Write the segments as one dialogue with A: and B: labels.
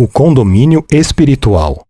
A: O condomínio espiritual.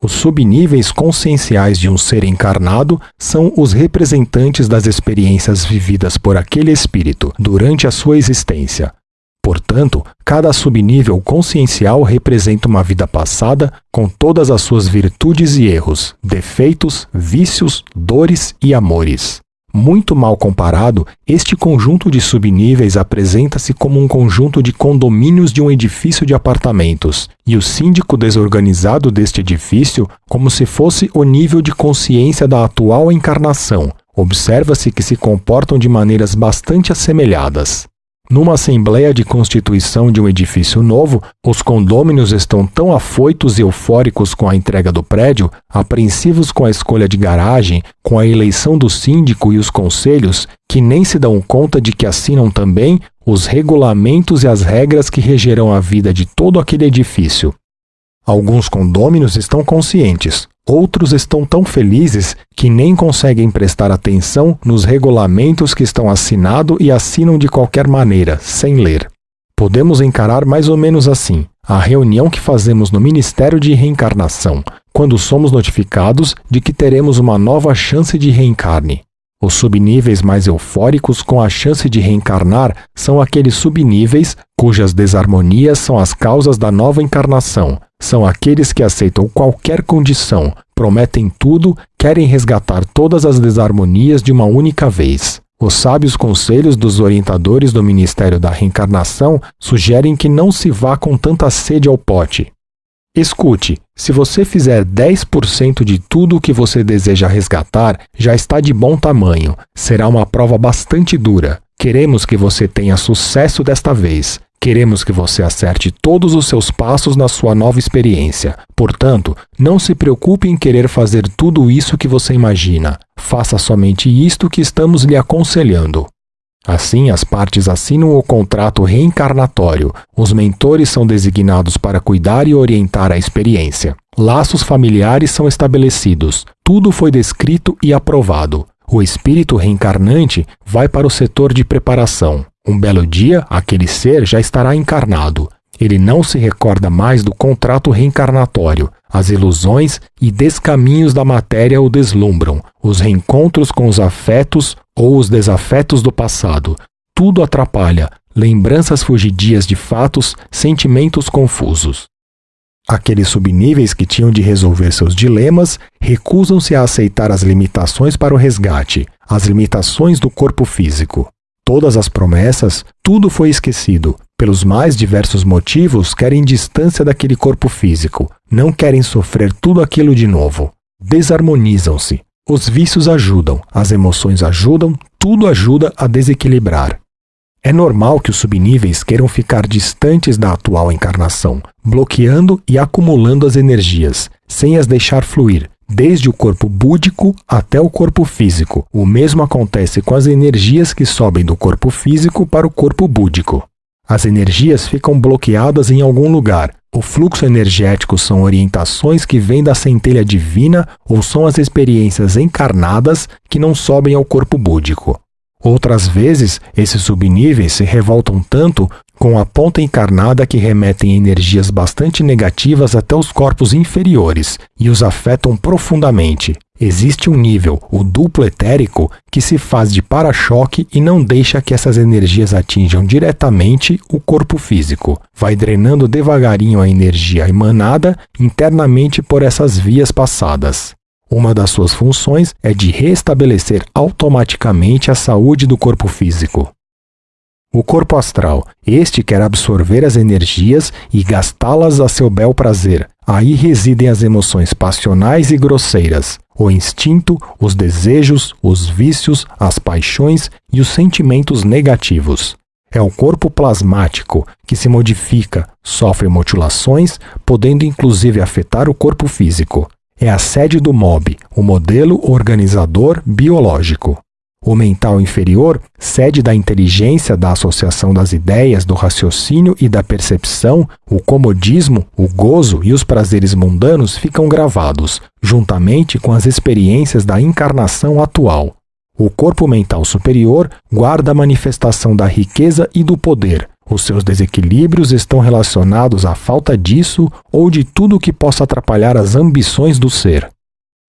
A: Os subníveis conscienciais de um ser encarnado são os representantes das experiências vividas por aquele espírito durante a sua existência. Portanto, cada subnível consciencial representa uma vida passada com todas as suas virtudes e erros, defeitos, vícios, dores e amores. Muito mal comparado, este conjunto de subníveis apresenta-se como um conjunto de condomínios de um edifício de apartamentos, e o síndico desorganizado deste edifício como se fosse o nível de consciência da atual encarnação. Observa-se que se comportam de maneiras bastante assemelhadas. Numa assembleia de constituição de um edifício novo, os condôminos estão tão afoitos e eufóricos com a entrega do prédio, apreensivos com a escolha de garagem, com a eleição do síndico e os conselhos, que nem se dão conta de que assinam também os regulamentos e as regras que regerão a vida de todo aquele edifício. Alguns condôminos estão conscientes, Outros estão tão felizes que nem conseguem prestar atenção nos regulamentos que estão assinados e assinam de qualquer maneira, sem ler. Podemos encarar mais ou menos assim a reunião que fazemos no Ministério de Reencarnação, quando somos notificados de que teremos uma nova chance de reencarne. Os subníveis mais eufóricos com a chance de reencarnar são aqueles subníveis cujas desarmonias são as causas da nova encarnação, são aqueles que aceitam qualquer condição, prometem tudo, querem resgatar todas as desarmonias de uma única vez. Os sábios conselhos dos orientadores do Ministério da Reencarnação sugerem que não se vá com tanta sede ao pote. Escute, se você fizer 10% de tudo o que você deseja resgatar, já está de bom tamanho. Será uma prova bastante dura. Queremos que você tenha sucesso desta vez. Queremos que você acerte todos os seus passos na sua nova experiência. Portanto, não se preocupe em querer fazer tudo isso que você imagina. Faça somente isto que estamos lhe aconselhando. Assim, as partes assinam o contrato reencarnatório. Os mentores são designados para cuidar e orientar a experiência. Laços familiares são estabelecidos. Tudo foi descrito e aprovado. O espírito reencarnante vai para o setor de preparação. Um belo dia, aquele ser já estará encarnado. Ele não se recorda mais do contrato reencarnatório. As ilusões e descaminhos da matéria o deslumbram. Os reencontros com os afetos ou os desafetos do passado. Tudo atrapalha. Lembranças fugidias de fatos, sentimentos confusos. Aqueles subníveis que tinham de resolver seus dilemas recusam-se a aceitar as limitações para o resgate, as limitações do corpo físico. Todas as promessas, tudo foi esquecido. Pelos mais diversos motivos, querem distância daquele corpo físico, não querem sofrer tudo aquilo de novo. Desarmonizam-se. Os vícios ajudam, as emoções ajudam, tudo ajuda a desequilibrar. É normal que os subníveis queiram ficar distantes da atual encarnação, bloqueando e acumulando as energias, sem as deixar fluir, desde o corpo búdico até o corpo físico. O mesmo acontece com as energias que sobem do corpo físico para o corpo búdico. As energias ficam bloqueadas em algum lugar. O fluxo energético são orientações que vêm da centelha divina ou são as experiências encarnadas que não sobem ao corpo búdico. Outras vezes, esses subníveis se revoltam tanto com a ponta encarnada que remetem energias bastante negativas até os corpos inferiores e os afetam profundamente. Existe um nível, o duplo etérico, que se faz de para-choque e não deixa que essas energias atinjam diretamente o corpo físico. Vai drenando devagarinho a energia emanada internamente por essas vias passadas. Uma das suas funções é de restabelecer automaticamente a saúde do corpo físico. O corpo astral, este quer absorver as energias e gastá-las a seu bel prazer. Aí residem as emoções passionais e grosseiras, o instinto, os desejos, os vícios, as paixões e os sentimentos negativos. É o corpo plasmático que se modifica, sofre mutilações, podendo inclusive afetar o corpo físico é a sede do MOB, o modelo organizador biológico. O mental inferior, sede da inteligência, da associação das ideias, do raciocínio e da percepção, o comodismo, o gozo e os prazeres mundanos ficam gravados, juntamente com as experiências da encarnação atual. O corpo mental superior guarda a manifestação da riqueza e do poder, Os seus desequilíbrios estão relacionados à falta disso ou de tudo que possa atrapalhar as ambições do ser.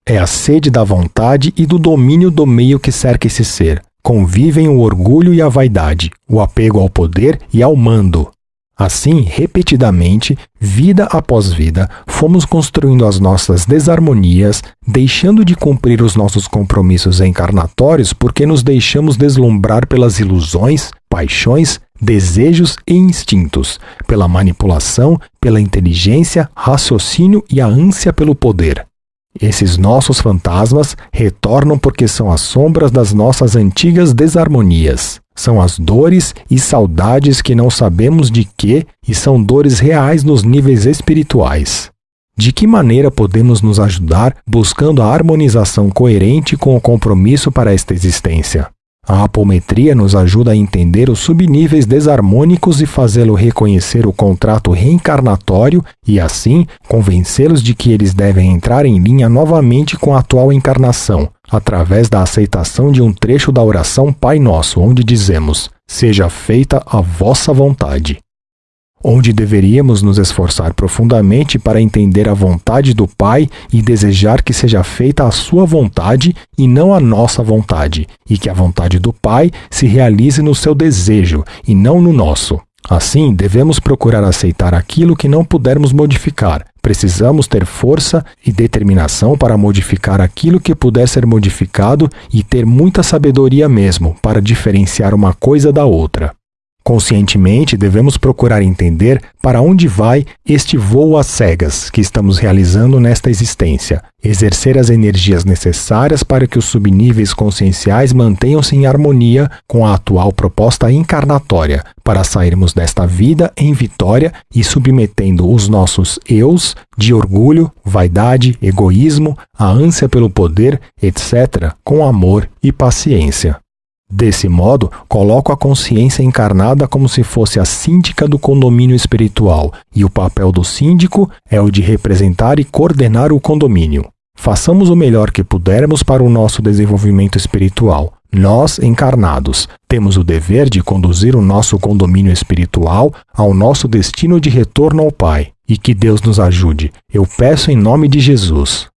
A: É a sede da vontade e do domínio do meio que cerca esse ser. Convivem o orgulho e a vaidade, o apego ao poder e ao mando. Assim, repetidamente, vida após vida, fomos construindo as nossas desarmonias, deixando de cumprir os nossos compromissos encarnatórios porque nos deixamos deslumbrar pelas ilusões, paixões, desejos e instintos, pela manipulação, pela inteligência, raciocínio e a ânsia pelo poder. Esses nossos fantasmas retornam porque são as sombras das nossas antigas desarmonias. São as dores e saudades que não sabemos de que e são dores reais nos níveis espirituais. De que maneira podemos nos ajudar buscando a harmonização coerente com o compromisso para esta existência? A apometria nos ajuda a entender os subníveis desarmônicos e fazê-lo reconhecer o contrato reencarnatório e, assim, convencê-los de que eles devem entrar em linha novamente com a atual encarnação, através da aceitação de um trecho da oração Pai Nosso, onde dizemos: Seja feita a vossa vontade onde deveríamos nos esforçar profundamente para entender a vontade do Pai e desejar que seja feita a sua vontade e não a nossa vontade, e que a vontade do Pai se realize no seu desejo e não no nosso. Assim, devemos procurar aceitar aquilo que não pudermos modificar. Precisamos ter força e determinação para modificar aquilo que puder ser modificado e ter muita sabedoria mesmo para diferenciar uma coisa da outra. Conscientemente, devemos procurar entender para onde vai este voo às cegas que estamos realizando nesta existência, exercer as energias necessárias para que os subníveis conscienciais mantenham-se em harmonia com a atual proposta encarnatória, para sairmos desta vida em vitória e submetendo os nossos eus de orgulho, vaidade, egoísmo, a ânsia pelo poder, etc., com amor e paciência. Desse modo, coloco a consciência encarnada como se fosse a síndica do condomínio espiritual, e o papel do síndico é o de representar e coordenar o condomínio. Façamos o melhor que pudermos para o nosso desenvolvimento espiritual. Nós, encarnados, temos o dever de conduzir o nosso condomínio espiritual ao nosso destino de retorno ao Pai. E que Deus nos ajude. Eu peço em nome de Jesus.